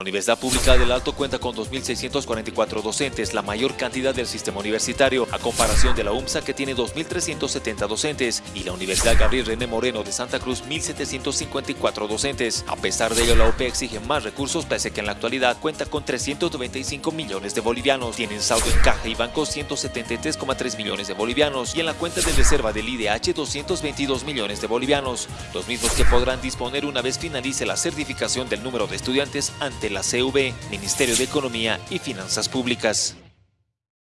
La Universidad Pública del Alto cuenta con 2.644 docentes, la mayor cantidad del sistema universitario, a comparación de la UMSA que tiene 2.370 docentes y la Universidad Gabriel René Moreno de Santa Cruz 1.754 docentes. A pesar de ello, la UP exige más recursos, pese que en la actualidad cuenta con 395 millones de bolivianos. Tienen saldo en caja y banco 173,3 millones de bolivianos y en la cuenta de reserva del IDH 222 millones de bolivianos, los mismos que podrán disponer una vez finalice la certificación del número de estudiantes ante la CV, Ministerio de Economía y Finanzas Públicas.